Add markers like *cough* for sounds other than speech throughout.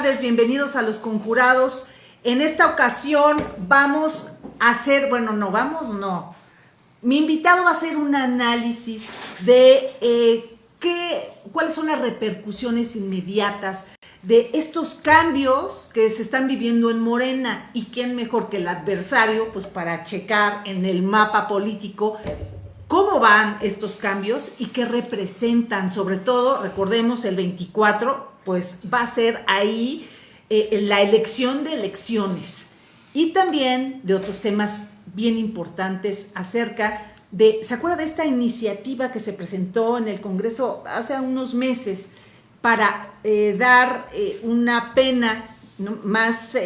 bienvenidos a Los Conjurados. En esta ocasión vamos a hacer, bueno, no, vamos, no. Mi invitado va a hacer un análisis de eh, qué, cuáles son las repercusiones inmediatas de estos cambios que se están viviendo en Morena y quién mejor que el adversario, pues para checar en el mapa político cómo van estos cambios y qué representan, sobre todo, recordemos, el 24, pues va a ser ahí eh, la elección de elecciones y también de otros temas bien importantes acerca de, ¿se acuerda de esta iniciativa que se presentó en el Congreso hace unos meses para eh, dar eh, una pena más,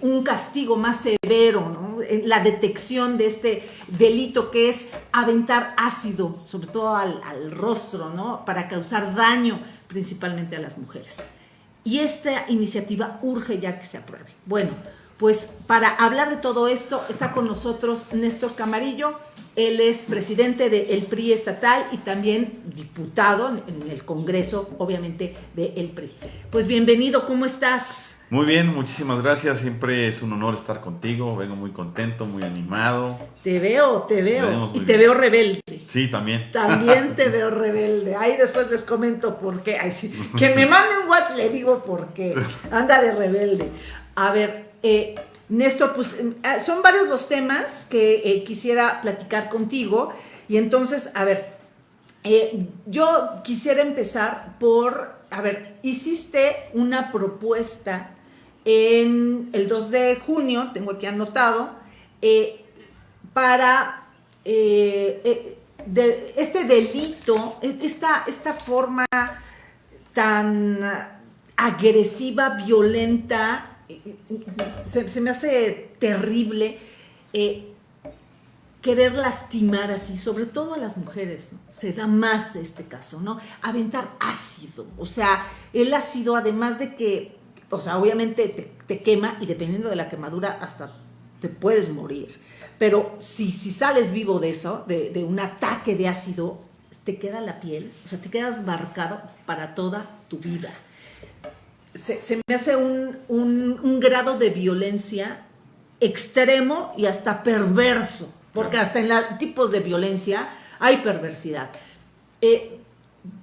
un castigo más severo, ¿no? La detección de este delito que es aventar ácido, sobre todo al, al, rostro, ¿no? para causar daño principalmente a las mujeres. Y esta iniciativa urge ya que se apruebe. Bueno, pues para hablar de todo esto está con nosotros Néstor Camarillo, él es presidente del PRI estatal y también diputado en el Congreso, obviamente, del PRI. Pues bienvenido, ¿cómo estás? Muy bien, muchísimas gracias. Siempre es un honor estar contigo. Vengo muy contento, muy animado. Te veo, te veo. Y te veo rebelde. Sí, también. También te *laughs* veo rebelde. Ahí después les comento por qué. Ay, sí. Que me mande un WhatsApp le digo por qué. Anda de rebelde. A ver, eh, Néstor, pues eh, son varios los temas que eh, quisiera platicar contigo. Y entonces, a ver, eh, yo quisiera empezar por, a ver, hiciste una propuesta en el 2 de junio, tengo aquí anotado, eh, para eh, eh, este delito, esta, esta forma tan agresiva, violenta, se, me hace terrible querer lastimar así, sobre todo a las mujeres, se da más este caso, ¿no? Aventar ácido, o sea, el ácido además de que o sea, obviamente te, te, quema y dependiendo de la quemadura hasta te puedes morir. Pero si, si sales vivo de eso, de, de, un ataque de ácido, te queda la piel, o sea, te quedas marcado para toda tu vida. Se, se me hace un, un, un, grado de violencia extremo y hasta perverso, porque hasta en los tipos de violencia hay perversidad. Eh,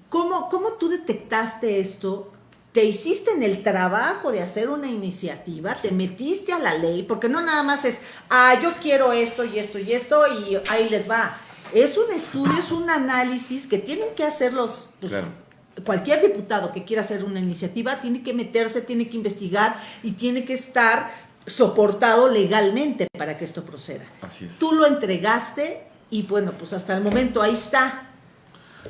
¿cómo, ¿Cómo tú detectaste esto? Te hiciste en el trabajo de hacer una iniciativa, te metiste a la ley, porque no nada más es, ah, yo quiero esto y esto y esto y ahí les va. Es un estudio, es un análisis que tienen que hacer los, pues, claro. cualquier diputado que quiera hacer una iniciativa tiene que meterse, tiene que investigar y tiene que estar soportado legalmente para que esto proceda. Así es. Tú lo entregaste y bueno, pues hasta el momento ahí está.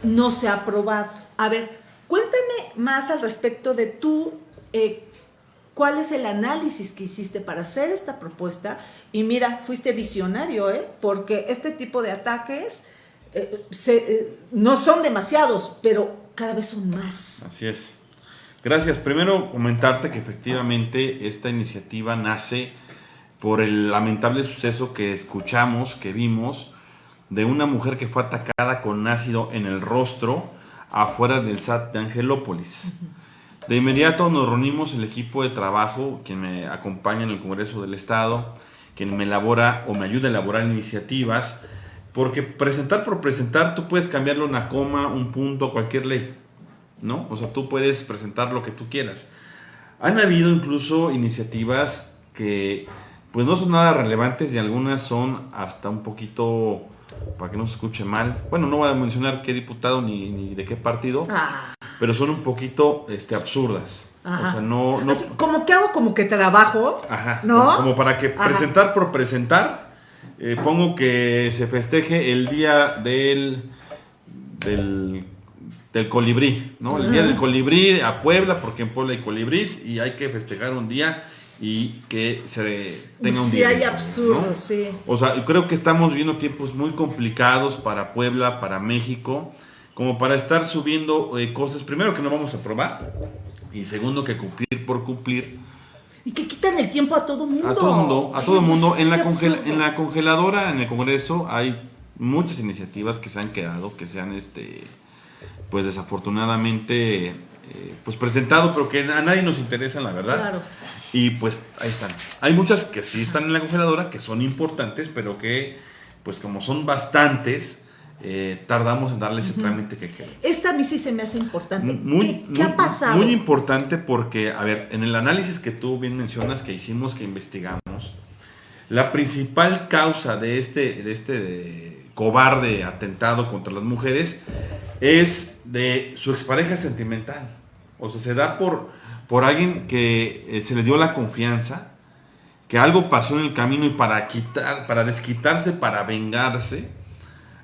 No se ha aprobado. A ver, Cuéntame más al respecto de tú, eh, cuál es el análisis que hiciste para hacer esta propuesta. Y mira, fuiste visionario, ¿eh? porque este tipo de ataques eh, eh, no son demasiados, pero cada vez son más. Así es. Gracias. Primero comentarte que efectivamente esta iniciativa nace por el lamentable suceso que escuchamos, que vimos, de una mujer que fue atacada con ácido en el rostro afuera del SAT de Angelópolis. De inmediato nos reunimos el equipo de trabajo, quien me acompaña en el Congreso del Estado, quien me elabora o me ayuda a elaborar iniciativas, porque presentar por presentar, tú puedes cambiarle una coma, un punto, cualquier ley, ¿no? O sea, tú puedes presentar lo que tú quieras. Han habido incluso iniciativas que pues no son nada relevantes y algunas son hasta un poquito para que no se escuche mal. Bueno, no voy a mencionar qué diputado ni, ni de qué partido, ah. pero son un poquito este, absurdas. Ajá. O sea, no, no... Como que hago como que trabajo, Ajá. ¿no? Como para que Ajá. presentar por presentar, eh, pongo que se festeje el día del, del, del colibrí, ¿no? El día del colibrí a Puebla, porque en Puebla hay colibrís y hay que festejar un día y que se tenga un sí, día. hay absurdo, ¿no? sí. O sea, creo que estamos viviendo tiempos muy complicados para Puebla, para México, como para estar subiendo eh, cosas, primero que no vamos a probar, y segundo que cumplir por cumplir. Y que quitan el tiempo a todo mundo. A todo mundo, a todo mundo. En la, en la congeladora, en el Congreso, hay muchas iniciativas que se han quedado, que se han, este, pues desafortunadamente eh, pues presentado, pero que a nadie nos interesa, la verdad. Claro. Y pues ahí están. Hay muchas que sí están en la congeladora, que son importantes, pero que, pues como son bastantes, eh, tardamos en darle ese trámite que queda. Esta a mí sí se me hace importante. Muy, ¿Qué, ha pasado? Muy importante porque, a ver, en el análisis que tú bien mencionas, que hicimos, que investigamos, la principal causa de este, de este cobarde atentado contra las mujeres es de su expareja sentimental. O sea, se da por, por alguien que eh, se le dio la confianza, que algo pasó en el camino y para quitar, para desquitarse, para vengarse,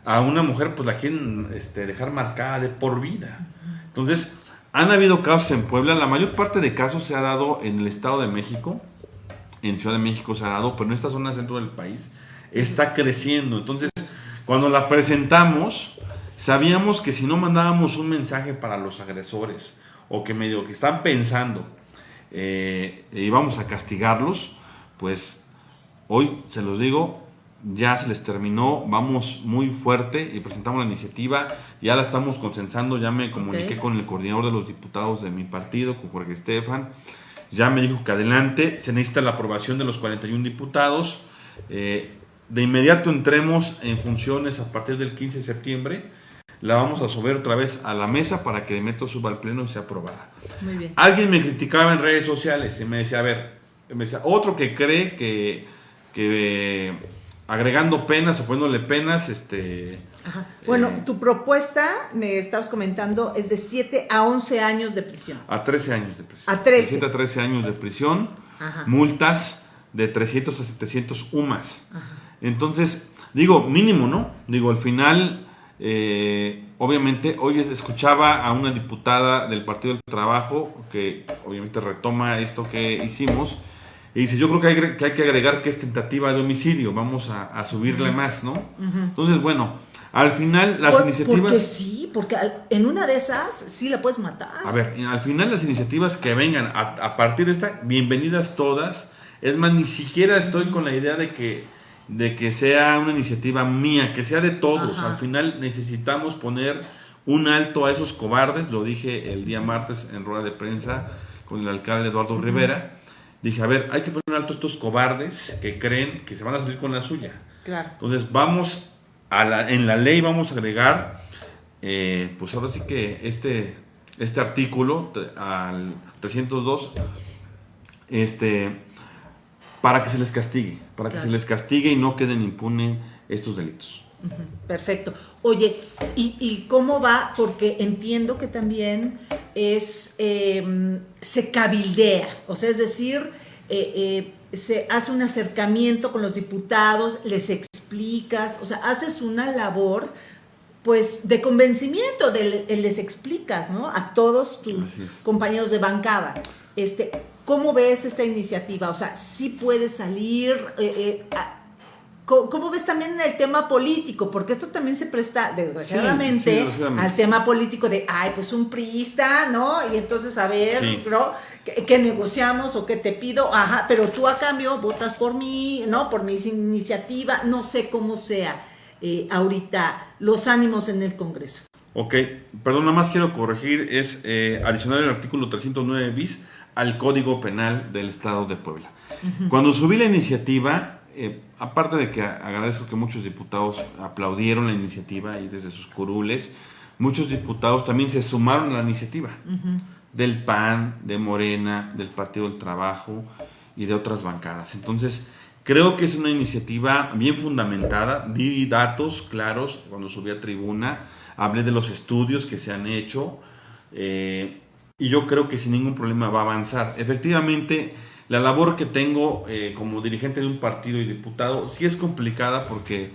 a una mujer pues la quieren este, dejar marcada de por vida. Entonces, han habido casos en Puebla, la mayor parte de casos se ha dado en el Estado de México, en Ciudad de México se ha dado, pero en esta zona centro del país está creciendo. Entonces, cuando la presentamos, sabíamos que si no mandábamos un mensaje para los agresores, o que medio que están pensando eh, íbamos a castigarlos, pues hoy se los digo, ya se les terminó, vamos muy fuerte y presentamos la iniciativa, ya la estamos consensando, ya me comuniqué con el coordinador de los diputados de mi partido, con Jorge Estefan, ya me dijo que adelante, se necesita la aprobación de los 41 diputados, eh, de inmediato entremos en funciones a partir del 15 de septiembre, la vamos a subir otra vez a la mesa para que de método suba al pleno y sea aprobada. Muy bien. Alguien me criticaba en redes sociales y me decía, a ver, me decía, otro que cree que, que agregando penas o poniéndole penas, este... Ajá. Bueno, eh, tu propuesta, me estabas comentando, es de 7 a 11 años de prisión. A 13 años de prisión. A 13. De 7 a 13 años de prisión, multas de 300 a 700 UMAS. Entonces, digo, mínimo, ¿no? Digo, al final eh, obviamente, hoy escuchaba a una diputada del Partido del Trabajo que obviamente retoma esto que hicimos y dice, yo creo que hay que, hay que agregar que es tentativa de homicidio, vamos a, subirle más, ¿no? Entonces, bueno, al final las iniciativas... Porque sí, porque en una de esas sí la puedes matar. A ver, al final las iniciativas que vengan a, a partir de esta, bienvenidas todas. Es más, ni siquiera estoy con la idea de que de que sea una iniciativa mía, que sea de todos. Al final necesitamos poner un alto a esos cobardes, lo dije el día martes en rueda de prensa con el alcalde Eduardo Rivera. Dije, a ver, hay que poner un alto a estos cobardes que creen que se van a salir con la suya. Claro. Entonces vamos a la, en la ley vamos a agregar, eh, pues ahora sí que este, este artículo al 302, este, para que se les castigue, para que se les castigue y no queden impunes estos delitos. Perfecto. Oye, ¿y, cómo va? Porque entiendo que también es, em, se cabildea, o sea, es decir, eh, eh, se hace un acercamiento con los diputados, les explicas, o sea, haces una labor pues de convencimiento, de, les explicas, ¿no? A todos tus compañeros de bancada. Este, ¿Cómo ves esta iniciativa? O sea, ¿sí puede salir? Eh, eh, ¿Cómo ves también el tema político? Porque esto también se presta, desgraciadamente, al tema político de, ay, pues un priista, ¿no? Y entonces, a ver, ¿no? ¿Qué, negociamos o qué te pido? Ajá, pero tú a cambio votas por mí, ¿no? Por mi iniciativa, no sé cómo sea eh, ahorita los ánimos en el Congreso. Ok, perdón, nada más quiero corregir, es adicional el artículo 309 bis al Código Penal del Estado de Puebla. Cuando subí la iniciativa, eh, aparte de que agradezco que muchos diputados aplaudieron la iniciativa y desde sus curules, muchos diputados también se sumaron a la iniciativa del PAN, de Morena, del Partido del Trabajo y de otras bancadas. Entonces, creo que es una iniciativa bien fundamentada, di datos claros cuando subí a tribuna, hablé de los estudios que se han hecho. Eh, y yo creo que sin ningún problema va a avanzar. Efectivamente, la labor que tengo eh, como dirigente de un partido y diputado sí es complicada porque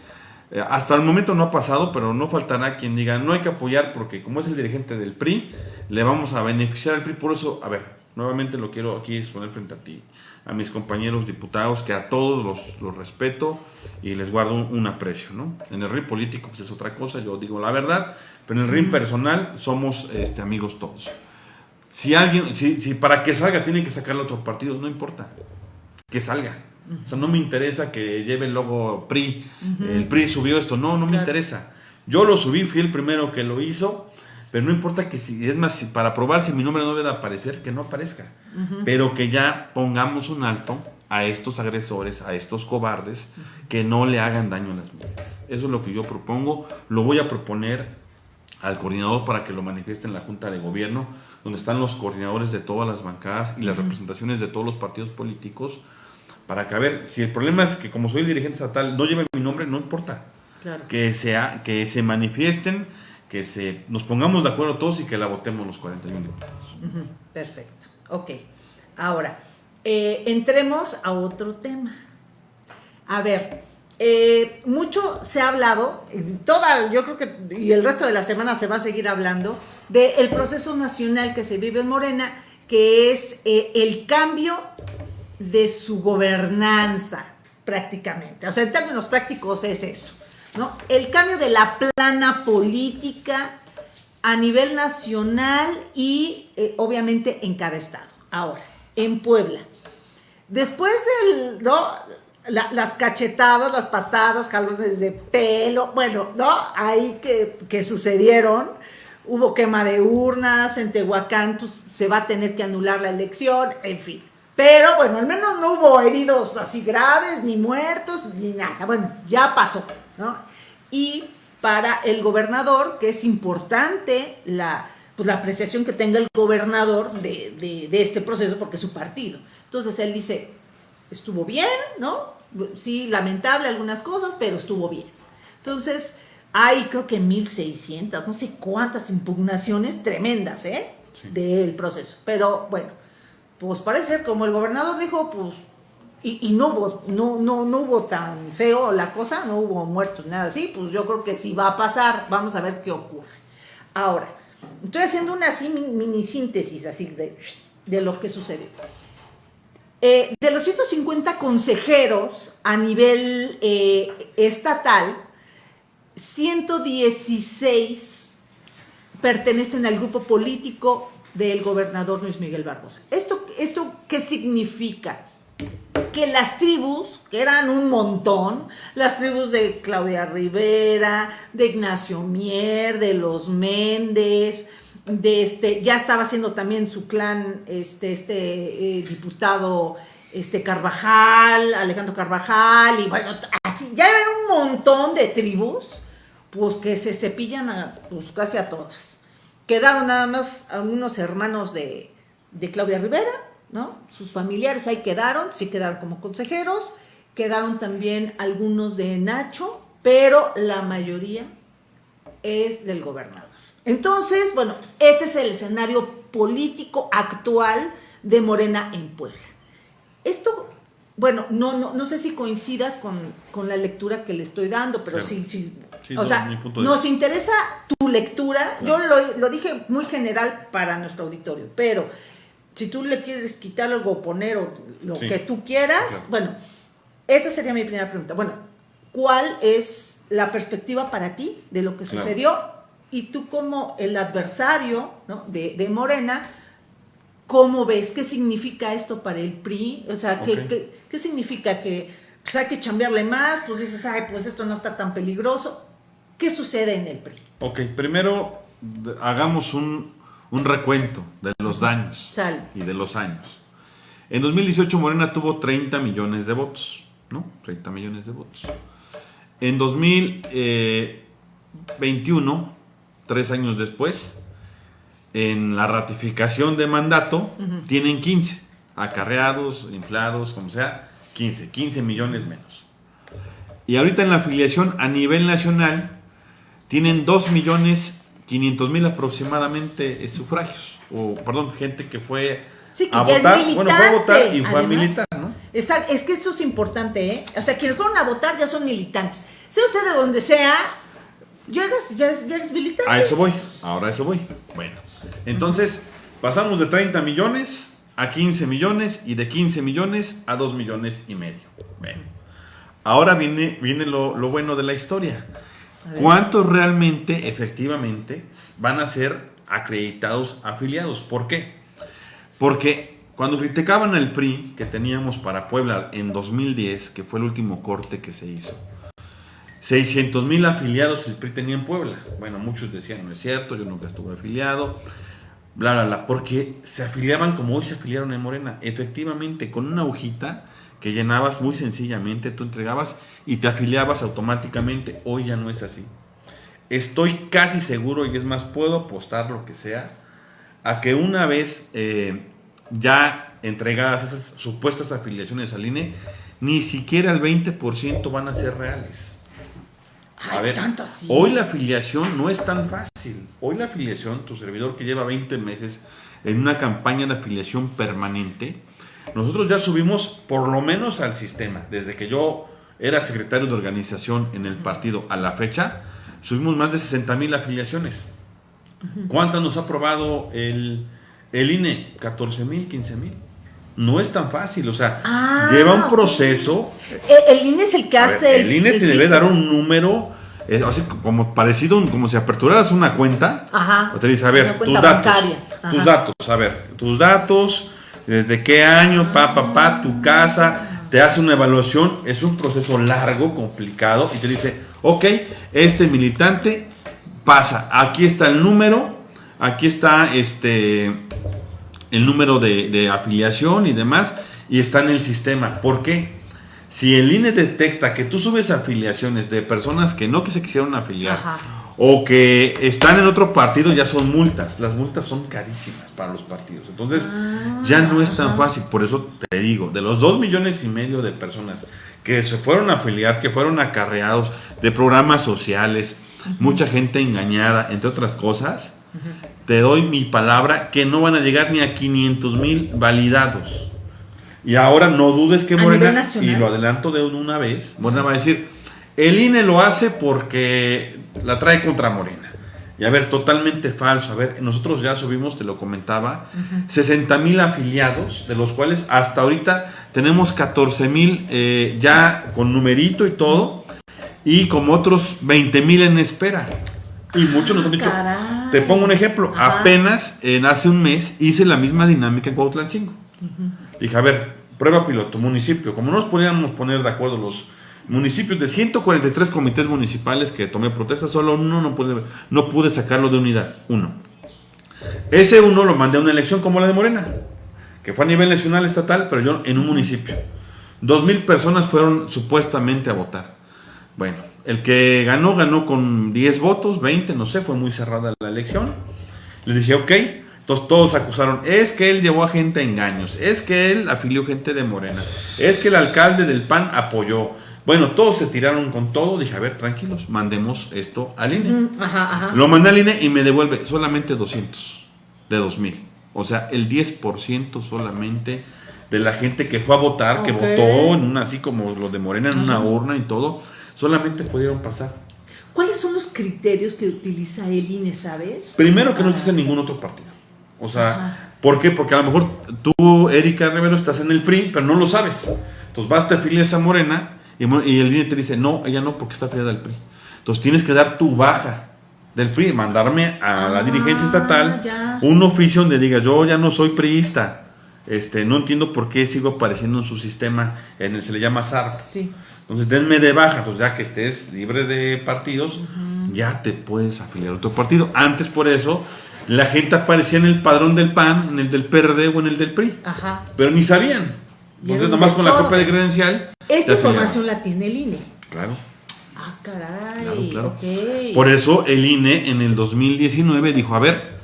eh, hasta el momento no ha pasado, pero no faltará quien diga no hay que apoyar porque como es el dirigente del PRI, le vamos a beneficiar al PRI. Por eso, a ver, nuevamente lo quiero aquí exponer frente a ti, a mis compañeros diputados, que a todos los, los respeto y les guardo un, aprecio. ¿no? En el ring político pues es otra cosa, yo digo la verdad, pero en el ring personal somos este, amigos todos. Si alguien, si, si para que salga tienen que sacarle otro partido, no importa. Que salga. O sea, no me interesa que lleve el logo PRI. El PRI subió esto. No, no me interesa. Yo lo subí, fui el primero que lo hizo. pero no importa que si, es más, si para probar si mi nombre no debe aparecer, que no aparezca, pero que ya pongamos un alto a estos agresores, a estos cobardes, que no le hagan daño a las mujeres. Eso es lo que yo propongo, lo voy a proponer al coordinador para que lo manifieste en la Junta de Gobierno, donde están los coordinadores de todas las bancadas y las representaciones de todos los partidos políticos, para que a ver, si el problema es que como soy dirigente estatal no lleve mi nombre, no importa. Que, sea, que se manifiesten, que se, nos pongamos de acuerdo todos y que la votemos los 41 diputados. Perfecto. Ok. Ahora, eh, entremos a otro tema. A ver, eh, mucho se ha hablado, toda, yo creo que y el resto de la semana se va a seguir hablando, del proceso nacional que se vive en Morena, que es eh, el cambio de su gobernanza prácticamente. O sea, en términos prácticos es eso, ¿no? El cambio de la plana política a nivel nacional y obviamente en cada estado. Ahora, en Puebla. Después del, ¿no? Las cachetadas, las patadas, jalones de pelo, bueno, ¿no? Ahí que, sucedieron, hubo quema de urnas, en Tehuacán pues, se va a tener que anular la elección, en fin. Pero bueno, al menos no hubo heridos así graves, ni muertos, ni nada. Bueno, ya pasó, ¿no? Y para el gobernador, que es importante la, pues, la apreciación que tenga el gobernador de, de este proceso, porque es su partido. Entonces él dice, estuvo bien, ¿no? Sí, lamentable algunas cosas, pero estuvo bien. Entonces, hay creo que 1600, no sé cuántas impugnaciones tremendas, ¿eh? Del proceso. Pero bueno, pues parece ser como el gobernador dijo, pues, y, no, hubo, no, no, no hubo tan feo la cosa, no hubo muertos, nada así, pues yo creo que sí va a pasar, vamos a ver qué ocurre. Ahora, estoy haciendo una así mini síntesis así de, de lo que sucedió. Eh, de los 150 consejeros a nivel eh, estatal, 116 pertenecen al grupo político del gobernador Luis Miguel Barbosa. ¿Esto, esto qué significa? Que las tribus, que eran un montón, las tribus de Claudia Rivera, de Ignacio Mier, de los Méndez, de este, ya estaba haciendo también su clan, este, este eh, diputado este Carvajal, Alejandro Carvajal, y bueno, así, ya eran un montón de tribus, pues que se cepillan a, pues casi a todas. Quedaron nada más algunos hermanos de, de Claudia Rivera, ¿no? Sus familiares ahí quedaron, sí quedaron como consejeros, quedaron también algunos de Nacho, pero la mayoría es del gobernador. Entonces, bueno, este es el escenario político actual de Morena en Puebla. Esto, bueno, no, no, no sé si coincidas con, la lectura que le estoy dando, pero sí, sí. o sea, nos interesa tu lectura. Yo lo, dije muy general para nuestro auditorio, pero si tú le quieres quitar algo o poner o lo que tú quieras, bueno, esa sería mi primera pregunta. Bueno, ¿cuál es la perspectiva para ti de lo que sucedió y tú como el adversario de, Morena, ¿cómo ves? ¿Qué significa esto para el PRI? O sea, ¿qué, qué, significa? ¿Que pues, hay que chambearle más? Pues dices, ay, pues esto no está tan peligroso. ¿Qué sucede en el PRI? Ok, primero hagamos un, recuento de los daños y de los años. En 2018 Morena tuvo 30 millones de votos, ¿no? 30 millones de votos. En 2021 tres años después, en la ratificación de mandato, tienen 15, acarreados, inflados, como sea, 15, 15 millones menos. Y ahorita en la afiliación a nivel nacional, tienen 2 millones 500 mil aproximadamente eh, sufragios, o perdón, gente que fue a votar, bueno, fue a votar y fue a militar, ¿no? Es, es que esto es importante, ¿eh? O sea, quienes fueron a votar ya son militantes. Sea usted de donde sea, Llegas, ya, ya eres militante. A eso voy, ahora a eso voy. Bueno, entonces pasamos de 30 millones a 15 millones y de 15 millones a 2 millones y medio. Bueno, ahora viene, viene lo, bueno de la historia. ¿Cuántos realmente, efectivamente, van a ser acreditados afiliados? ¿Por qué? Porque cuando criticaban al PRI que teníamos para Puebla en 2010, que fue el último corte que se hizo, 600 mil afiliados el PRI tenía en Puebla. Bueno, muchos decían, no es cierto, yo nunca estuve afiliado, bla, bla, bla, porque se afiliaban como hoy se afiliaron en Morena. Efectivamente, con una hojita que llenabas muy sencillamente, tú entregabas y te afiliabas automáticamente. Hoy ya no es así. Estoy casi seguro, y es más, puedo apostar lo que sea, a que una vez eh, ya entregadas esas supuestas afiliaciones al INE, ni siquiera el 20% van a ser reales. A ver, hoy la afiliación no es tan fácil. Hoy la afiliación, tu servidor que lleva 20 meses en una campaña de afiliación permanente, nosotros ya subimos por lo menos al sistema. Desde que yo era secretario de organización en el partido a la fecha, subimos más de 60 mil afiliaciones. ¿Cuántas nos ha aprobado el, el INE? 14 mil, 15 mil. No es tan fácil, o sea, ah, lleva un proceso. El, INE es el que hace. el, INE te debe dar un número, así como parecido, como si aperturaras una cuenta. Ajá. O te dice, a ver, tus datos. Tus datos, a ver, tus datos, desde qué año, pa, pa, pa, tu casa, te hace una evaluación, es un proceso largo, complicado, y te dice, ok, este militante pasa, aquí está el número, aquí está este el número de, afiliación y demás, y está en el sistema. ¿Por qué? Si el INE detecta que tú subes afiliaciones de personas que no que se quisieron afiliar o que están en otro partido, ya son multas. Las multas son carísimas para los partidos. Entonces, ah, ya no es tan fácil. Por eso te digo, de los dos millones y medio de personas que se fueron a afiliar, que fueron acarreados de programas sociales, mucha gente engañada, entre otras cosas, te doy mi palabra que no van a llegar ni a 500 mil validados. Y ahora no dudes que Morena, y lo adelanto de una vez, Morena va a decir, el INE lo hace porque la trae contra Morena. Y a ver, totalmente falso. A ver, nosotros ya subimos, te lo comentaba, 60 mil afiliados, de los cuales hasta ahorita tenemos 14 mil eh, ya con numerito y todo, y como otros 20 mil en espera. Y muchos nos han dicho, te pongo un ejemplo, apenas en hace un mes hice la misma dinámica en Cuautlan 5. Dije, a ver, prueba piloto, municipio, como no nos podíamos poner de acuerdo los municipios de 143 comités municipales que tomé protesta, solo uno no pude, no pude sacarlo de unidad, uno. Ese uno lo mandé a una elección como la de Morena, que fue a nivel nacional estatal, pero yo en un municipio. Dos mil personas fueron supuestamente a votar. Bueno, el que ganó, ganó con 10 votos, 20, no sé, fue muy cerrada la elección. Le dije, ok, entonces todos acusaron, es que él llevó a gente a engaños, es que él afilió gente de Morena, es que el alcalde del PAN apoyó. Bueno, todos se tiraron con todo, dije, a ver, tranquilos, mandemos esto al INE. Lo mandé al INE y me devuelve solamente 200 de 2000. O sea, el 10% solamente de la gente que fue a votar, que votó en una, así como lo de Morena, en una urna y todo solamente pudieron pasar. ¿Cuáles son los criterios que utiliza el INE, sabes? Primero que no se hace ningún otro partido. O sea, ¿por qué? Porque a lo mejor tú, Erika Rivero, estás en el PRI, pero no lo sabes. Entonces vas, te afilias a Morena y, el INE te dice, no, ella no, porque está afiliada al PRI. Entonces tienes que dar tu baja del PRI, mandarme a la ah, dirigencia estatal un oficio donde diga, yo ya no soy priista. Este, no entiendo por qué sigo apareciendo en su sistema, en el se le llama SARP. Sí. Entonces denme de baja, entonces ya que estés libre de partidos, ya te puedes afiliar a otro partido. Antes por eso la gente aparecía en el padrón del PAN, en el del PRD o en el del PRI. Ajá. Pero ni sabían. Entonces nomás con la copia de credencial. Esta información la tiene el INE. Claro. Ah, caray. Claro, Por eso el INE en el 2019 dijo, a ver,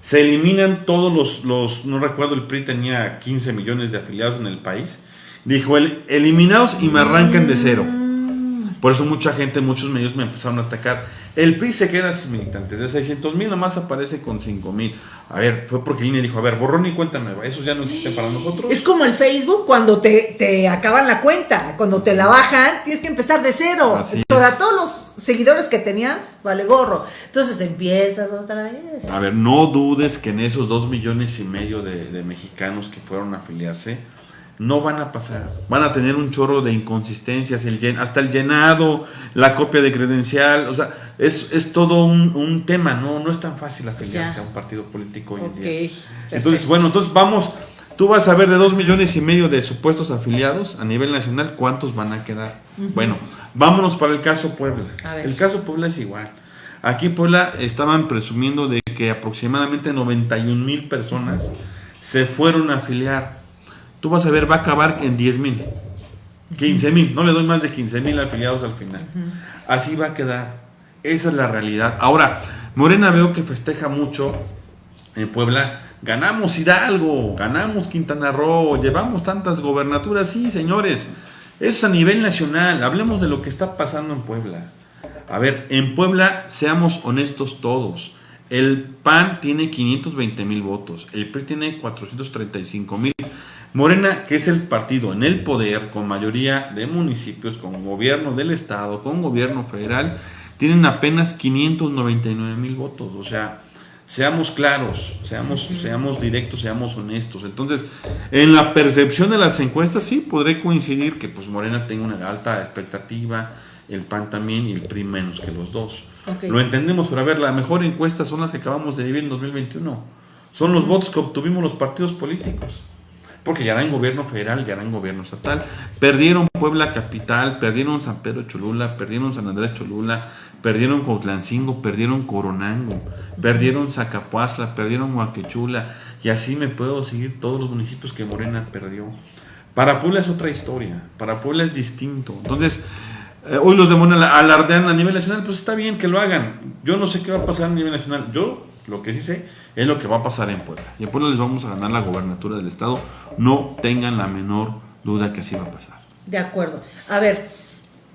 se eliminan todos los, los, no recuerdo, el PRI tenía 15 millones de afiliados en el país Dijo, el, eliminados y me arrancan de cero. Por eso mucha gente, muchos medios me empezaron a atacar. El PRI se queda sin militantes. De 600 mil nomás aparece con 5 mil. A ver, fue porque INE dijo, a ver, borrón y cuenta nueva. Esos ya no existen para nosotros. Es como el Facebook cuando te, te acaban la cuenta. Cuando te la bajan, tienes que empezar de cero. Para todos los seguidores que tenías, vale gorro. Entonces empiezas otra vez. A ver, no dudes que en esos 2 millones y medio de, de mexicanos que fueron a afiliarse no van a pasar. Van a tener un chorro de inconsistencias, el hasta el llenado, la copia de credencial, o sea, es, es todo un, tema, ¿no? No es tan fácil afiliarse a un partido político hoy en día. Entonces, bueno, entonces vamos, tú vas a ver de dos millones y medio de supuestos afiliados a nivel nacional, ¿cuántos van a quedar? Bueno, Vámonos para el caso Puebla. El caso Puebla es igual. Aquí Puebla estaban presumiendo de que aproximadamente 91 mil personas se fueron a afiliar. Tú vas a ver, va a acabar en 10 mil, 15 mil. No le doy más de 15 mil afiliados al final. Así va a quedar. Esa es la realidad. Ahora, Morena veo que festeja mucho en Puebla. Ganamos Hidalgo, ganamos Quintana Roo, llevamos tantas gobernaturas. Sí, señores, eso es a nivel nacional. Hablemos de lo que está pasando en Puebla. A ver, en Puebla, seamos honestos todos. El PAN tiene 520 mil votos, el PRI tiene 435 mil. Morena, que es el partido en el poder, con mayoría de municipios, con gobierno del Estado, con gobierno federal, tienen apenas 599 mil votos. O sea, seamos claros, seamos, seamos directos, seamos honestos. Entonces, en la percepción de las encuestas, sí, podré coincidir que pues Morena tenga una alta expectativa, el PAN también y el PRI menos que los dos. Lo entendemos, pero a ver, la mejor encuesta son las que acabamos de vivir en 2021. Son los votos que obtuvimos los partidos políticos porque ya en gobierno federal, ya en gobierno estatal. Perdieron Puebla Capital, perdieron San Pedro Cholula, perdieron San Andrés Cholula, perdieron Cotlancingo, perdieron Coronango, perdieron Zacapuazla, perdieron Huaquechula, y así me puedo seguir todos los municipios que Morena perdió. Para Puebla es otra historia, para Puebla es distinto. Entonces, eh, hoy los de Morena alardean a nivel nacional, pues está bien que lo hagan. Yo no sé qué va a pasar a nivel nacional. Yo lo que sí sé es lo que va a pasar en Puebla. Y en Puebla les vamos a ganar la gobernatura del Estado. No tengan la menor duda que así va a pasar. De acuerdo. A ver,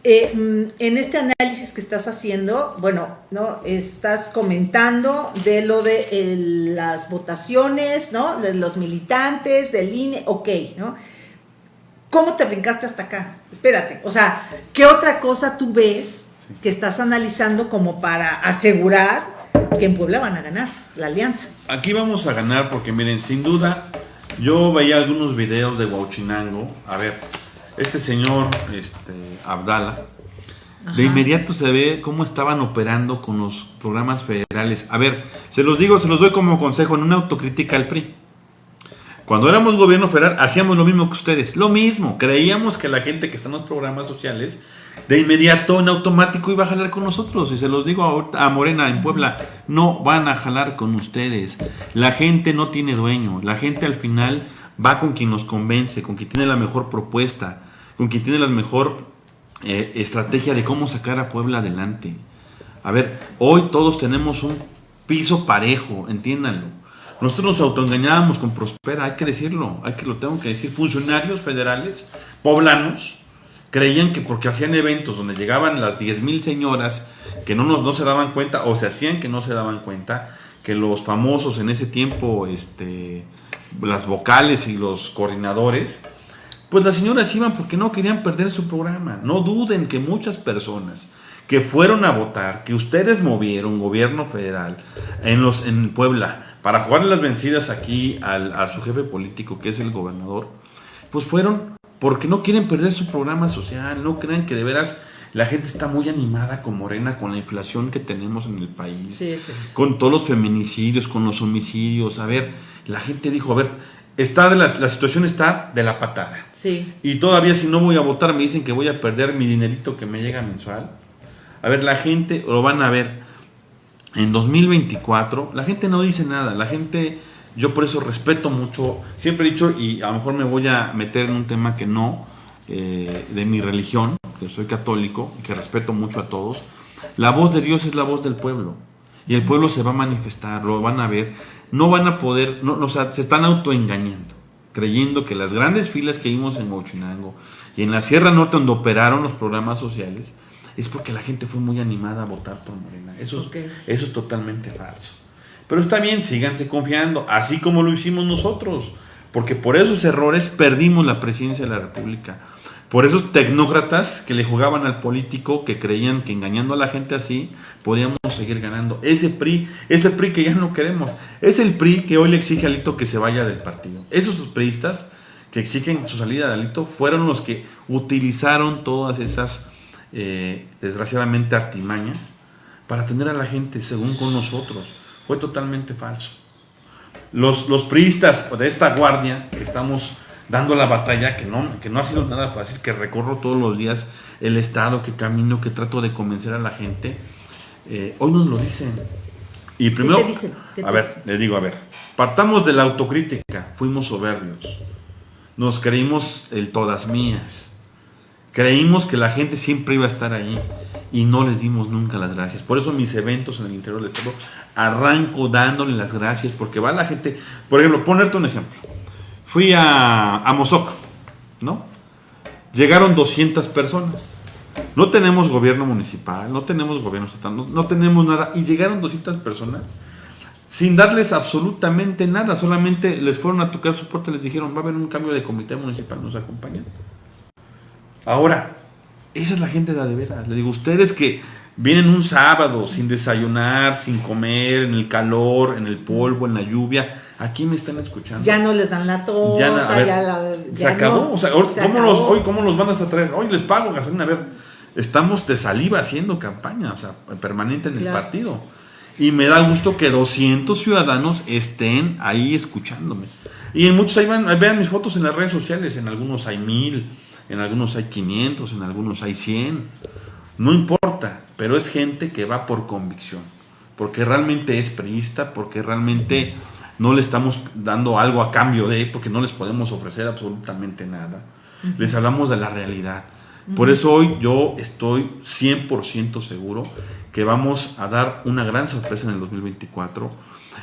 eh, mm, en este análisis que estás haciendo, bueno, ¿no? Estás comentando de lo de las votaciones, ¿no? De los militantes, del INE, ok, ¿no? ¿Cómo te brincaste hasta acá? Espérate, o sea, ¿qué otra cosa tú ves que estás analizando como para asegurar que en Puebla van a ganar la alianza. Aquí vamos a ganar porque miren, sin duda, yo veía algunos videos de Huachinango. A ver, este señor, este, Abdala, de inmediato se ve cómo estaban operando con los programas federales. A ver, se los digo, se los doy como consejo en una autocrítica al PRI. Cuando éramos gobierno federal hacíamos lo mismo que ustedes, lo mismo. Creíamos que la gente que está en los programas sociales de inmediato en automático iba a jalar con nosotros. Y se los digo a, Morena en Puebla, no van a jalar con ustedes. La gente no tiene dueño. La gente al final va con quien nos convence, con quien tiene la mejor propuesta, con quien tiene la mejor eh, estrategia de cómo sacar a Puebla adelante. A ver, hoy todos tenemos un piso parejo, entiéndanlo. Nosotros nos autoengañábamos con Prospera, hay que decirlo, hay que lo tengo que decir. Funcionarios federales, poblanos, creían que porque hacían eventos donde llegaban las 10.000 señoras que no, nos, no se daban cuenta o se hacían que no se daban cuenta que los famosos en ese tiempo, este, las vocales y los coordinadores, pues las señoras iban porque no querían perder su programa. No duden que muchas personas que fueron a votar, que ustedes movieron, gobierno federal, en, los, en Puebla, para jugar las vencidas aquí al, a su jefe político, que es el gobernador, pues fueron porque no quieren perder su programa social, no crean que de veras la gente está muy animada con Morena, con la inflación que tenemos en el país, con todos los feminicidios, con los homicidios. A ver, la gente dijo, a ver, está de la, la situación está de la patada. Sí. Y todavía si no voy a votar me dicen que voy a perder mi dinerito que me llega mensual. A ver, la gente lo van a ver. En 2024, la gente no dice nada, la gente yo por eso respeto mucho, siempre he dicho, y a lo mejor me voy a meter en un tema que no, eh, de mi religión, que soy católico y que respeto mucho a todos, la voz de Dios es la voz del pueblo. Y el pueblo se va a manifestar, lo van a ver, no van a poder, no, o sea, se están autoengañando, creyendo que las grandes filas que vimos en Mochinango y en la Sierra Norte donde operaron los programas sociales, es porque la gente fue muy animada a votar por Morena. Eso, eso es totalmente falso. Pero está bien, síganse confiando, así como lo hicimos nosotros, porque por esos errores perdimos la presidencia de la República. Por esos tecnócratas que le jugaban al político, que creían que engañando a la gente así podíamos seguir ganando. Ese PRI, ese PRI que ya no queremos, es el PRI que hoy le exige a Alito que se vaya del partido. Esos priistas que exigen su salida de Alito fueron los que utilizaron todas esas, eh, desgraciadamente, artimañas para tener a la gente según con nosotros totalmente falso. Los, los priistas de esta guardia que estamos dando la batalla, que no, que no ha sido nada fácil, que recorro todos los días el Estado, que camino, que trato de convencer a la gente. Eh, hoy nos lo dicen. Y primero, ¿Qué te dicen? ¿Qué te a ver, dicen? le digo, a ver, partamos de la autocrítica, fuimos soberbios, nos creímos el todas mías, creímos que la gente siempre iba a estar ahí y no les dimos nunca las gracias. Por eso mis eventos en el interior del Estado arranco dándole las gracias, porque va la gente, por ejemplo, ponerte un ejemplo, fui a, a Mozoc, ¿no? Llegaron 200 personas. No tenemos gobierno municipal, no tenemos gobierno estatal, no, no tenemos nada. Y llegaron 200 personas sin darles absolutamente nada. Solamente les fueron a tocar su puerta y les dijeron, va a haber un cambio de comité municipal, nos acompañan. Ahora, esa es la gente de la de veras. Le digo, ustedes que vienen un sábado sin desayunar, sin comer, en el calor, en el polvo, en la lluvia, aquí me están escuchando. Ya no les dan la torta, Ya na- ver, ya la- se ya acabó. no, o sea, se ¿cómo acabó. los, hoy, ¿cómo los van a traer? Hoy les pago gasolina. A ver, estamos de saliva haciendo campaña, o sea, permanente en el partido. Y me da gusto que 200 ciudadanos estén ahí escuchándome. Y en muchos ahí van, vean mis fotos en las redes sociales, en algunos hay mil, en algunos hay 500, en algunos hay 100. No importa, pero es gente que va por convicción, porque realmente es priista, porque realmente no le estamos dando algo a cambio de, porque no les podemos ofrecer absolutamente nada. Les hablamos de la realidad. Por eso hoy yo estoy 100% seguro que vamos a dar una gran sorpresa en el 2024.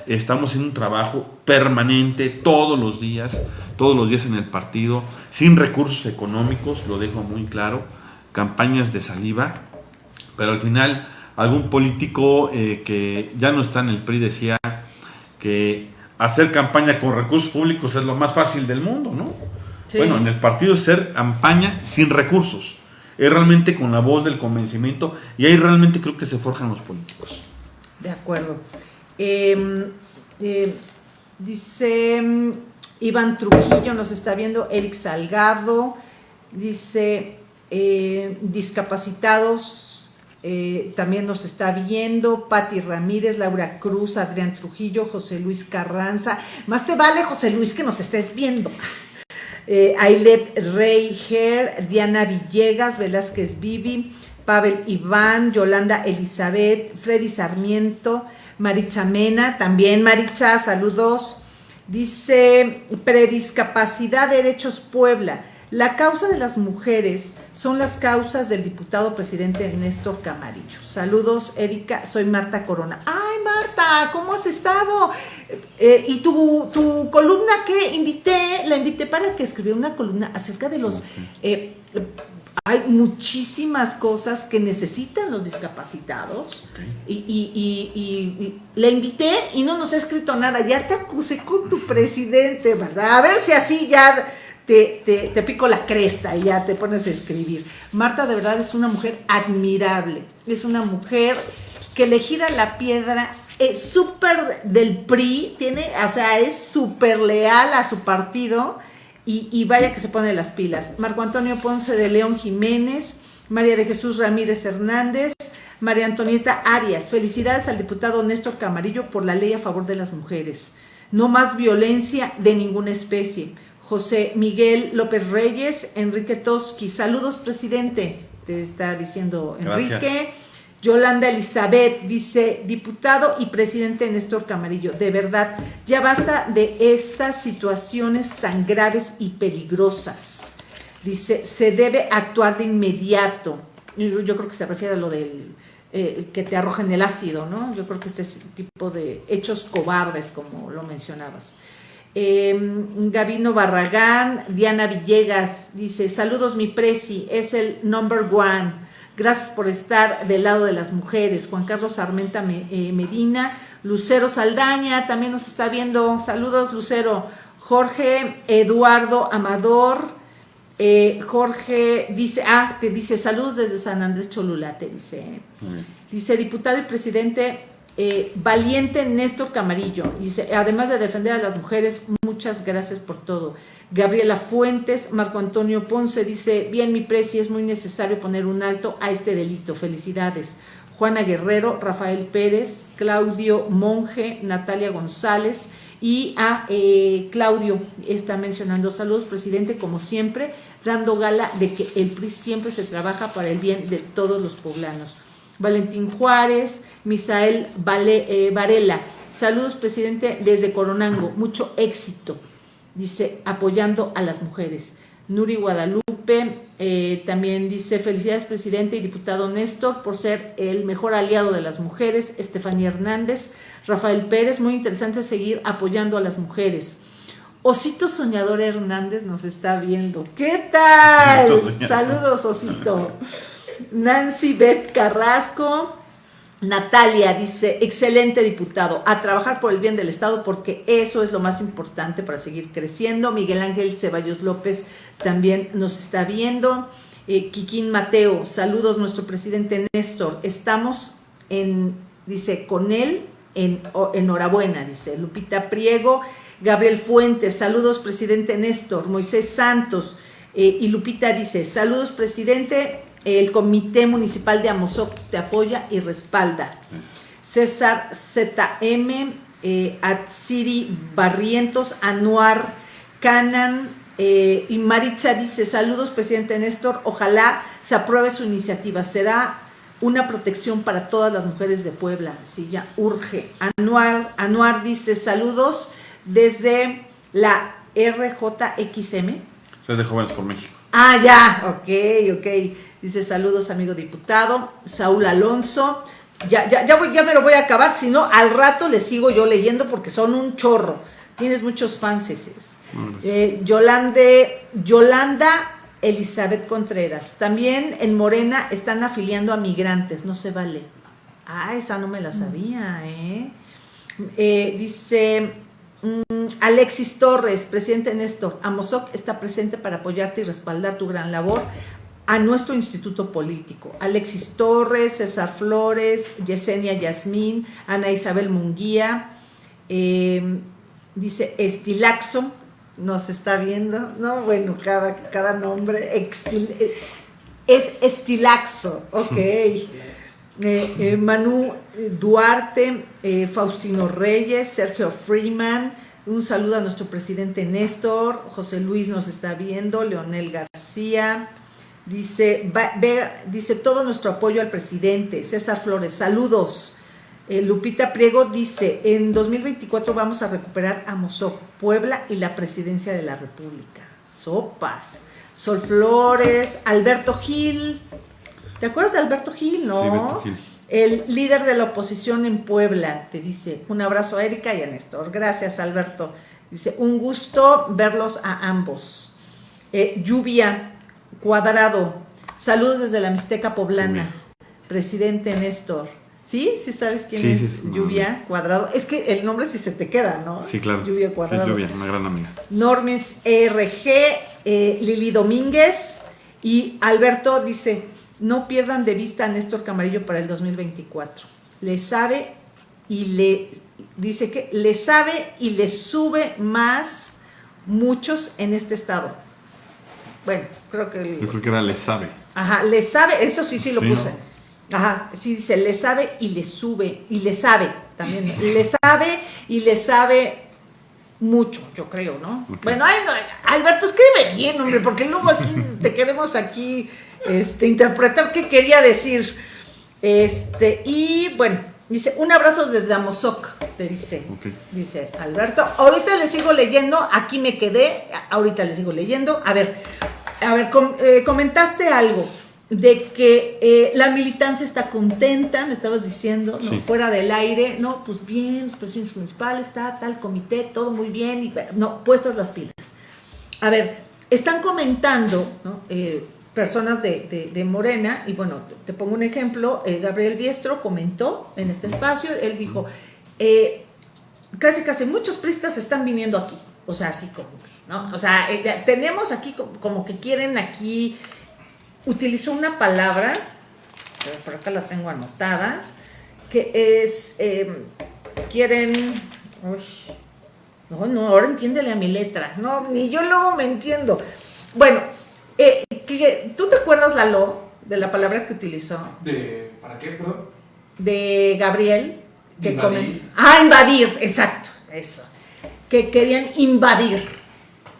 Estamos en un trabajo permanente todos los días, todos los días en el partido, sin recursos económicos, lo dejo muy claro, campañas de saliva, pero al final algún político eh, que ya no está en el PRI decía que hacer campaña con recursos públicos es lo más fácil del mundo, ¿no? Sí. Bueno, en el partido es hacer campaña sin recursos, es realmente con la voz del convencimiento y ahí realmente creo que se forjan los políticos. De acuerdo. Eh, eh, dice mm, Iván Trujillo, nos está viendo, Eric Salgado, dice eh, discapacitados, eh, también nos está viendo, Patti Ramírez, Laura Cruz, Adrián Trujillo, José Luis Carranza. Más te vale, José Luis, que nos estés viendo. Eh, Ailet Reiger, Diana Villegas, Velázquez Vivi, Pavel Iván, Yolanda Elizabeth, Freddy Sarmiento, Maritza Mena, también Maritza, saludos. Dice, prediscapacidad, derechos Puebla. La causa de las mujeres son las causas del diputado presidente Néstor Camarillo. Saludos, Erika, soy Marta Corona. Ay, Marta, ¿cómo has estado? Eh, y tu, tu columna que invité, la invité para que escribiera una columna acerca de los... eh, hay muchísimas cosas que necesitan los discapacitados y, y- y- y- y la invité y no nos ha escrito nada. Ya te acusé con tu presidente, ¿verdad? A ver si así ya te, te- pico la cresta y ya te pones a escribir. Marta de verdad es una mujer admirable. Es una mujer que le gira la piedra. Es súper del PRI, tiene, o sea, es súper leal a su partido y, y vaya que se pone las pilas. Marco Antonio Ponce de León Jiménez, María de Jesús Ramírez Hernández, María Antonieta Arias. Felicidades al diputado Néstor Camarillo por la ley a favor de las mujeres. No más violencia de ninguna especie. José Miguel López Reyes, Enrique Toski. Saludos, presidente. Te está diciendo Enrique. Gracias. Yolanda Elizabeth dice, diputado y presidente Néstor Camarillo, de verdad, ya basta de estas situaciones tan graves y peligrosas. Dice, se debe actuar de inmediato. Yo, yo creo que se refiere a lo del eh, que te arrojen el ácido, ¿no? Yo creo que este tipo de hechos cobardes, como lo mencionabas. Eh, Gabino Barragán, Diana Villegas dice, saludos mi presi, es el number one. Gracias por estar del lado de las mujeres. Juan Carlos Armenta Me- eh, Medina, Lucero Saldaña también nos está viendo. Saludos, Lucero. Jorge Eduardo Amador. eh, Jorge dice, ah, te dice, saludos desde San Andrés Cholula, te dice. Dice, diputado y presidente eh, valiente Néstor Camarillo. Dice, además de defender a las mujeres, muchas gracias por todo. Gabriela Fuentes, Marco Antonio Ponce dice, bien mi presi, es muy necesario poner un alto a este delito. Felicidades. Juana Guerrero, Rafael Pérez, Claudio Monje, Natalia González, Y a eh, Claudio está mencionando saludos, presidente, como siempre, dando gala de que el PRI siempre se trabaja para el bien de todos los poblanos. Valentín Juárez, Misael eh, Varela, saludos, presidente, desde Coronango, mucho éxito, dice, apoyando a las mujeres. Nuri Guadalupe eh, también dice, felicidades presidente y diputado Néstor por ser el mejor aliado de las mujeres. Estefanía Hernández, Rafael Pérez, muy interesante seguir apoyando a las mujeres. Osito Soñador Hernández nos está viendo. ¿Qué tal? Saludos, Osito. Nancy Beth Carrasco. Natalia dice, excelente diputado, a trabajar por el bien del Estado porque eso es lo más importante para seguir creciendo. Miguel Ángel Ceballos López también nos está viendo. Eh, Mateo, saludos nuestro presidente Néstor. Estamos en, dice, con él, en, enhorabuena, dice Lupita Priego. Gabriel Fuentes, saludos presidente Néstor. Moisés Santos eh, y Lupita dice, saludos presidente, el Comité Municipal de Amozoc te apoya y respalda. César ZM, eh, Atsiri Barrientos, Anuar Canan eh, y Maritza dice, saludos presidente Néstor, ojalá se apruebe su iniciativa, será una protección para todas las mujeres de Puebla, sí, ya urge. Anuar, Anuar dice, saludos desde la RJXM. Soy de Jóvenes por México. Ah, ya, ok, ok. Dice saludos, amigo diputado. Saúl Alonso. Ya, ya, ya, voy, ya me lo voy a acabar, si no, al rato le sigo yo leyendo porque son un chorro. Tienes muchos fans. Eh, Yolande, Yolanda Elizabeth Contreras. También en Morena están afiliando a migrantes, no se vale. Ah, esa no me la sabía, ¿eh? eh dice mm, Alexis Torres, presidente Néstor, Amozoc está presente para apoyarte y respaldar tu gran labor a nuestro instituto político. Alexis Torres, César Flores, Yesenia Yasmín, Ana Isabel Munguía, eh, dice Estilaxo, nos está viendo, no, bueno, cada, cada nombre, eh, es Estilaxo, ok. *laughs* Eh, Manu Duarte, Faustino Reyes, Sergio Freeman, un saludo a nuestro presidente Néstor, José Luis nos está viendo, Leonel García, Dice, dice todo nuestro apoyo al presidente. César Flores, saludos. Eh, Lupita Priego dice, en 2024 vamos a recuperar a Mozoc, Puebla y la presidencia de la República. Sopas. Sol Flores, Alberto Gil. ¿Te acuerdas de Alberto Gil, no? Gil. El líder de la oposición en Puebla te dice, un abrazo a Erika y a Néstor. Gracias, Alberto. Dice, un gusto verlos a ambos. Eh, lluvia, Cuadrado, saludos desde la Mixteca Poblana, presidente Néstor. ¿Sí? ¿Sí sabes quién es Lluvia Cuadrado? Es que el nombre sí se te queda, ¿no? Sí, claro. Lluvia Cuadrado. Sí, Lluvia, una gran amiga. Normis ERG, eh, Lili Domínguez y Alberto dice, no pierdan de vista a Néstor Camarillo para el 2024. Le sabe y le, dice que le sabe y le sube más muchos en este estado. Bueno, creo que... Yo creo que era le sabe. Ajá, le sabe, eso sí, sí lo puse. Ajá, sí dice, le sabe y le sube, y le sabe también. le sabe y le sabe mucho, yo creo, ¿no? Bueno, ay, Alberto, escribe bien, hombre, porque luego aquí *laughs* te queremos aquí este, interpretar qué quería decir. Este, y bueno, dice, un abrazo desde Amozoc, te dice, dice Alberto. Ahorita le sigo leyendo, aquí me quedé, ahorita le sigo leyendo. A ver, a ver, eh, comentaste algo de que eh, la militancia está contenta, me estabas diciendo, ¿no? fuera del aire, no, pues bien, los presidentes municipales, está tal comité, todo muy bien, y, no, puestas las pilas. A ver, están comentando, ¿no? Eh, personas de, de, Morena, y bueno, te pongo un ejemplo, Gabriel Biestro comentó en este espacio, él dijo, casi casi muchos pristas están viniendo aquí, o sea, así como ¿no? O sea, eh, tenemos aquí como que quieren aquí, utilizó una palabra, por acá la tengo anotada, que es, em, quieren, uy, no, no, ahora entiéndele a mi letra, no, ni yo luego me entiendo. Bueno, eh, ¿tú te acuerdas, Lalo, de la palabra que utilizó? ¿De, ¿Para qué, perdón? De Gabriel. Que invadir. ah, invadir, exacto, eso que querían invadir.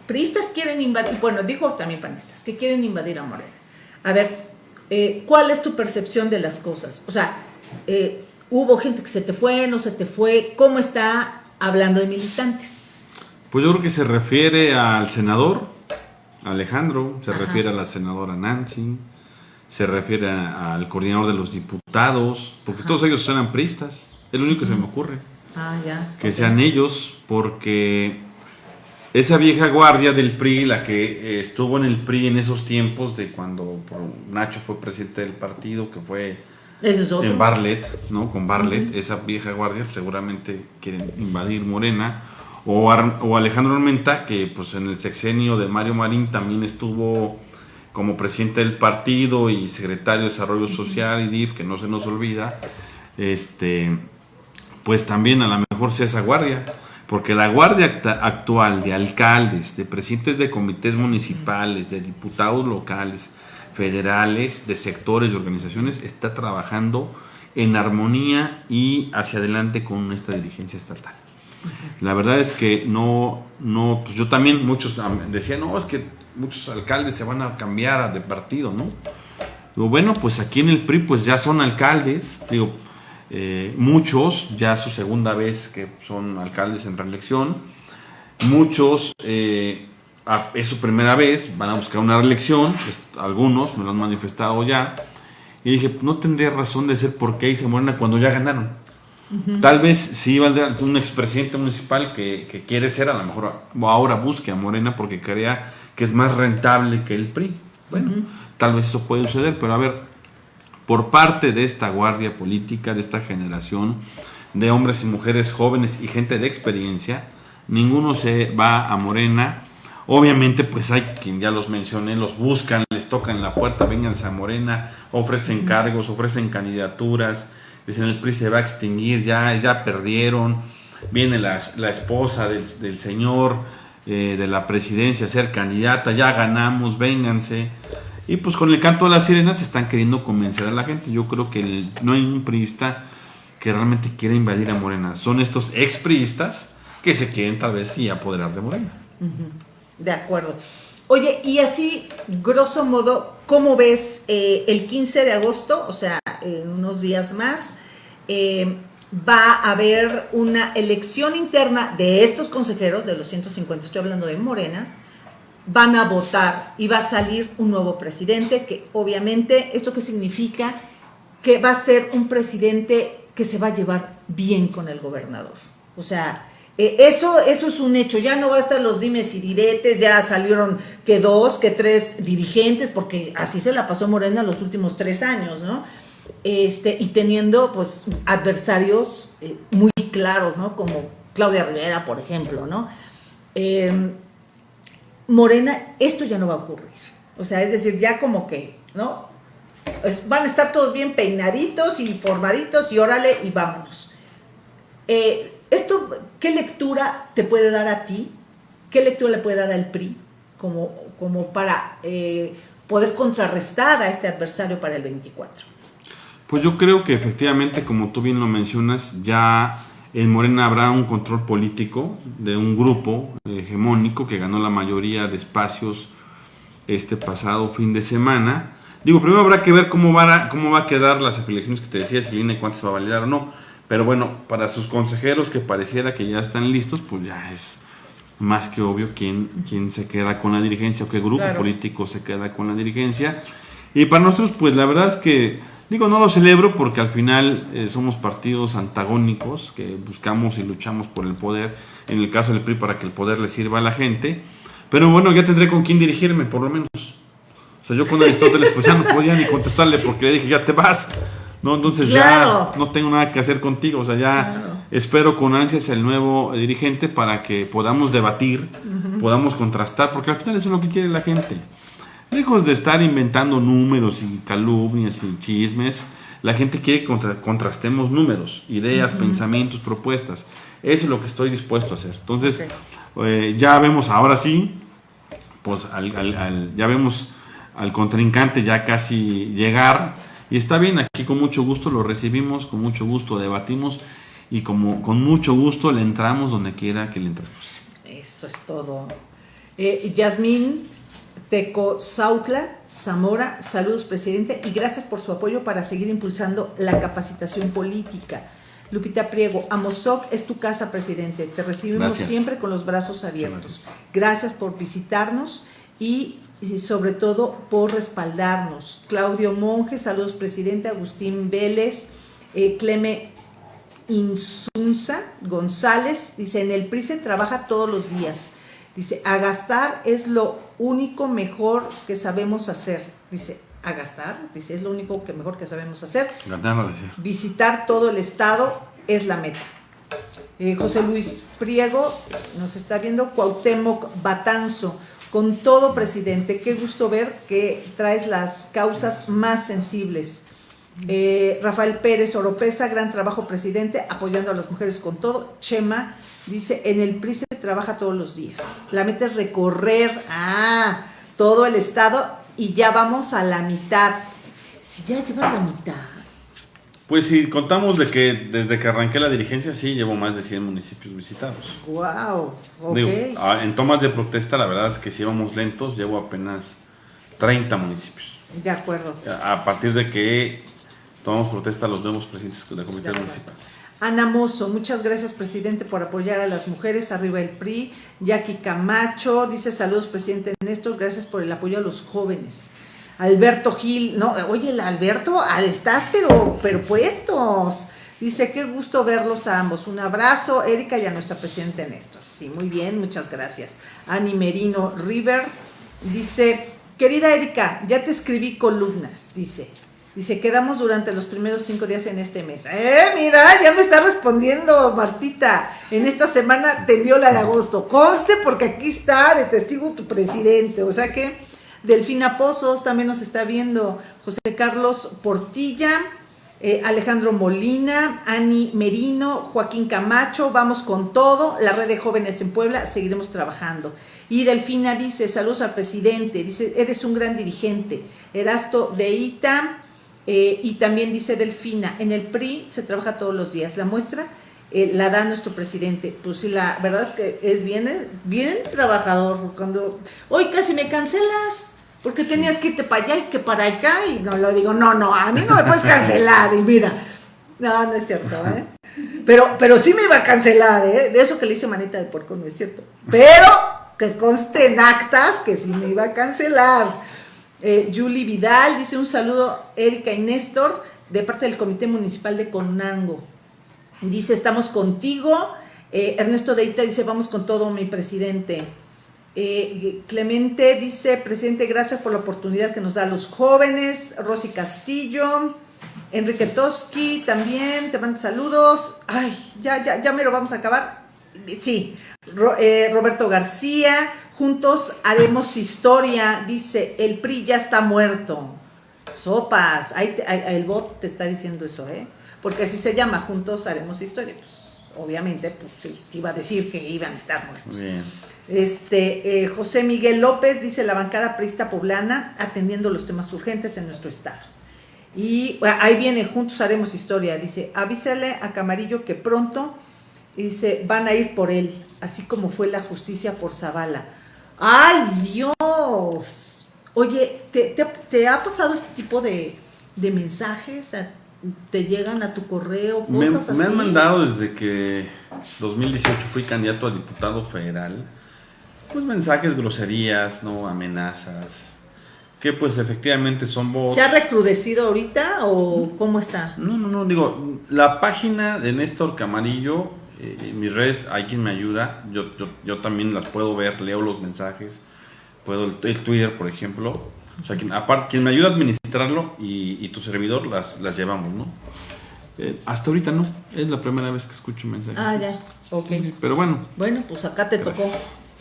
Priistas quieren invadir, bueno, dijo también panistas, que quieren invadir a Morena. A ver, eh, ¿cuál es tu percepción de las cosas? O sea, eh, hubo gente que se te fue, no se te fue, ¿cómo está hablando de militantes? Pues yo creo que se refiere al senador Alejandro, se refiere a la senadora Nancy, se refiere al coordinador de los diputados, porque todos ellos eran pristas, es lo único que se me ocurre. Ah, ya. Que sean ellos, porque esa vieja guardia del PRI, la que eh, estuvo en el PRI en esos tiempos de cuando Nacho fue presidente del partido, que fue en Barlet, ¿no? Con Barlet, esa vieja guardia seguramente quieren invadir Morena. O, o Alejandro Armenta, que pues en el sexenio de Mario Marín también estuvo como presidente del partido y secretario de Desarrollo Social y DIF, que no se nos olvida, este, pues también a lo mejor sea esa guardia, porque la guardia actual de alcaldes, de presidentes de comités municipales, de diputados locales, federales, de sectores, de organizaciones, está trabajando en armonía y hacia adelante con esta dirigencia estatal. La verdad es que no, no, pues yo también, muchos decían, no, es que muchos alcaldes se van a cambiar de partido, ¿no? Digo, bueno, pues aquí en el PRI pues ya son alcaldes, digo, eh, muchos, ya su segunda vez que son alcaldes en reelección, muchos eh, es su primera vez, van a buscar una reelección, algunos me lo han manifestado ya, y dije, no tendría razón de ser por qué hice Morena cuando ya ganaron. Tal vez si valdrá un expresidente municipal que, quiere ser, a lo mejor ahora busque a Morena porque crea que es más rentable que el PRI. Bueno, tal vez eso puede suceder, pero a ver, por parte de esta guardia política, de esta generación de hombres y mujeres jóvenes y gente de experiencia, ninguno se va a Morena. Obviamente, pues hay quien ya los mencioné, los buscan, les tocan la puerta, vengan a Morena, ofrecen cargos, ofrecen candidaturas, dicen el PRI se va a extinguir, ya, ya perdieron, viene la, la esposa del, señor eh, de la presidencia a ser candidata, ya ganamos, vénganse. Y pues con el canto de las sirenas están queriendo convencer a la gente. Yo creo que no hay un priista que realmente quiera invadir a Morena. Son estos expriistas que se quieren tal vez sí apoderar de Morena. De acuerdo. Oye, y así, grosso modo, ¿cómo ves eh, el 15 de agosto, o sea, en unos días más, eh, va a haber una elección interna de estos consejeros, de los 150, estoy hablando de Morena, van a votar y va a salir un nuevo presidente, que obviamente, ¿esto qué significa? Que va a ser un presidente que se va a llevar bien con el gobernador. O sea, eh, eso, eso es un hecho, ya no va a estar los dimes y diretes, ya salieron que dos, que tres dirigentes, porque así se la pasó Morena los últimos tres años, ¿no? Este, y teniendo pues adversarios eh, muy claros, ¿no? Como Claudia Rivera, por ejemplo, ¿no? Em, Morena, esto ya no va a ocurrir. O sea, es decir, ya como que, ¿no? van a estar todos bien peinaditos y formaditos y órale y vámonos. Eh, ¿Esto qué lectura te puede dar a ti? ¿Qué lectura le puede dar al PRI como, como para eh, poder contrarrestar a este adversario para el 24? Pues yo creo que efectivamente, como tú bien lo mencionas, ya en Morena habrá un control político de un grupo hegemónico que ganó la mayoría de espacios este pasado fin de semana. Digo, primero habrá que ver cómo va a, cómo va a quedar las afiliaciones que te decía, si viene cuánto se va a validar o no pero bueno, para sus consejeros que pareciera que ya están listos, pues ya es más que obvio quién, quién se queda con la dirigencia o qué grupo político se queda con la dirigencia. Y para nosotros, pues la verdad es que, digo, no lo celebro porque al final eh, somos partidos antagónicos que buscamos y luchamos por el poder, en el caso del PRI para que el poder le sirva a la gente. Pero bueno, ya tendré con quién dirigirme, por lo menos. O sea, yo con Aristóteles, pues ya no podía ni contestarle porque le dije, ya te vas. ¿no? Entonces ya no tengo nada que hacer contigo, o sea, ya espero con ansias el nuevo dirigente para que podamos debatir, podamos contrastar, porque al final eso es lo que quiere la gente. Lejos de estar inventando números y calumnias y chismes, la gente quiere que contrastemos números, ideas, pensamientos, propuestas. Eso es lo que estoy dispuesto a hacer. Entonces, eh, ya vemos ahora sí, pues ya vemos al contrincante ya casi llegar y está bien, aquí con mucho gusto lo recibimos, con mucho gusto debatimos y como con mucho gusto le entramos donde quiera que le entremos. Eso es todo. Eh, Yasmín Teco Sautla Zamora, saludos presidente y gracias por su apoyo para seguir impulsando la capacitación política. Lupita Priego, Amozoc es tu casa, presidente. Te recibimos siempre con los brazos abiertos. Gracias. por visitarnos y, sobre todo por respaldarnos. Claudio Monge, saludos, presidente. Agustín Vélez, eh, Cleme Insunza González, dice, en el PRI se trabaja todos los días. Dice, a gastar es lo único mejor que sabemos hacer. Dice, a gastar, dice, es lo único que mejor que sabemos hacer. Visitar todo el estado es la meta. Eh, José Luis Priego nos está viendo, Cuauhtémoc Batanzo, con todo presidente, qué gusto ver que traes las causas más sensibles. Eh, Rafael Pérez Oropesa, gran trabajo presidente, apoyando a las mujeres con todo. Chema dice, en el PRI se trabaja todos los días. La meta es recorrer ah, todo el estado y ya vamos a la mitad. Si ya llevas la mitad. Pues si contamos de que desde que arranqué la dirigencia, sí, llevo más de 100 municipios visitados. ¡Wow! Ah, en tomas de protesta, la verdad es que si íbamos lentos, llevo apenas 30 municipios. De acuerdo. A partir de que tomamos protesta a los nuevos presidentes de comités municipales. Ana Mozo, muchas gracias presidente por apoyar a las mujeres, arriba el PRI. Jackie Camacho, dice saludos presidente Néstor, gracias por el apoyo a los jóvenes. Alberto Gil, no, oye, Alberto, estás pero, pero puestos. Dice, qué gusto verlos a ambos. Un abrazo, Erika y a nuestra presidente Néstor. Sí, muy bien, muchas gracias. Ani Merino River dice, querida Erika, ya te escribí columnas, dice. Dice, quedamos durante los primeros cinco días en este mes. Eh, mira, ya me está respondiendo Martita. En esta semana te envió la de agosto. Conste porque aquí está de testigo tu presidente. O sea que Delfina Pozos también nos está viendo. José Carlos Portilla, eh, Alejandro Molina, Ani Merino, Joaquín Camacho. Vamos con todo. La red de jóvenes en Puebla, seguiremos trabajando. Y Delfina dice, saludos al presidente. Dice, eres un gran dirigente. Erasto de Ita eh, y también dice Delfina, en el PRI se trabaja todos los días. La muestra eh, la da nuestro presidente. Pues sí, la verdad es que es bien, bien trabajador. Cuando, hoy casi me cancelas, porque tenías que irte para allá y que para acá. Y no lo digo, no, no, a mí no me puedes cancelar. Y mira, no, no es cierto, ¿eh? Pero, pero sí me iba a cancelar, ¿eh? De eso que le hice manita de porco, no es cierto. Pero que conste en actas que sí me iba a cancelar. Eh, Julie Vidal dice un saludo, Erika y Néstor, de parte del Comité Municipal de Conango. Dice, estamos contigo. Eh, Ernesto Deita dice, vamos con todo, mi presidente. Eh, Clemente dice, presidente, gracias por la oportunidad que nos da a los jóvenes. Rosy Castillo. Enrique Toski también, te manda saludos. Ay, ya, ya, ya me lo vamos a acabar. Sí, Roberto García, Juntos haremos historia, dice, el PRI ya está muerto. Sopas, ahí, el bot te está diciendo eso, ¿eh? Porque así se llama, Juntos haremos historia. Pues obviamente, pues sí, te iba a decir que iban a estar muertos. Bien. Este, eh, José Miguel López dice la bancada prista poblana atendiendo los temas urgentes en nuestro estado. Y ahí viene, juntos haremos historia, dice, avísale a Camarillo que pronto, dice, van a ir por él, así como fue la justicia por Zavala. ¡Ay, Dios! Oye, ¿te, ha pasado este tipo de, mensajes? ¿Te llegan a tu correo? Cosas me, así? me han mandado desde que 2018 fui candidato a diputado federal. Pues mensajes, groserías, ¿no? Amenazas. Que pues efectivamente son votos. ¿Se ha recrudecido ahorita o cómo está? No, no, no. Digo, la página de Néstor Camarillo eh, mis redes hay quien me ayuda, yo, yo, también las puedo ver, leo los mensajes, puedo el, Twitter, por ejemplo. O sea, quien, aparte, quien me ayuda a administrarlo y, tu servidor las, las llevamos, ¿no? Eh, hasta ahorita no, es la primera vez que escucho mensajes. Ah, ya, ok. Pero bueno. Bueno, pues acá te tocó.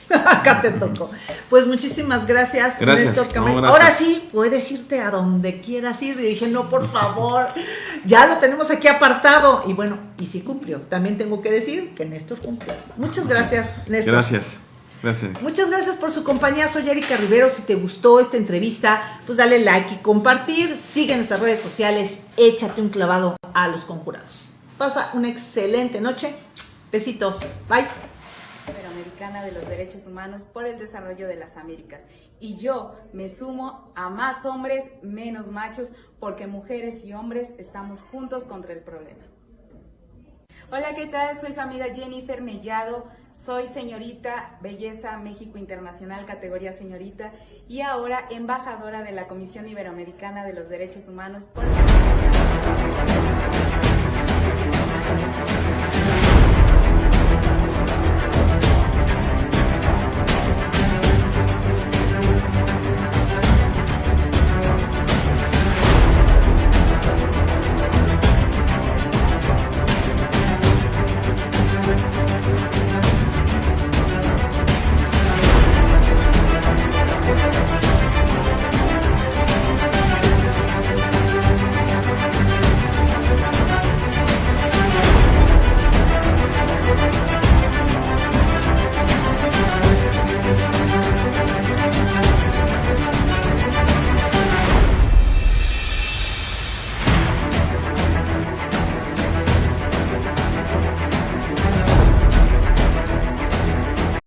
*laughs* Acá te tocó. Pues muchísimas gracias, Néstor Ahora sí, puedes irte a donde quieras ir. Y dije, no, por favor, ya lo tenemos aquí apartado. Y bueno, y sí cumplió. También tengo que decir que Néstor cumplió. Muchas gracias, Néstor. Gracias. Gracias. Muchas gracias por su compañía. Soy Erika Rivero. Si te gustó esta entrevista, pues dale like y compartir. Sigue en nuestras redes sociales. Échate un clavado a los conjurados. Pasa una excelente noche. Besitos. Bye. De los Derechos Humanos por el Desarrollo de las Américas. Y yo me sumo a más hombres, menos machos, porque mujeres y hombres estamos juntos contra el problema. Hola, ¿qué tal? Soy su amiga Jennifer Mellado, soy señorita Belleza México Internacional, categoría señorita, y ahora embajadora de la Comisión Iberoamericana de los Derechos Humanos por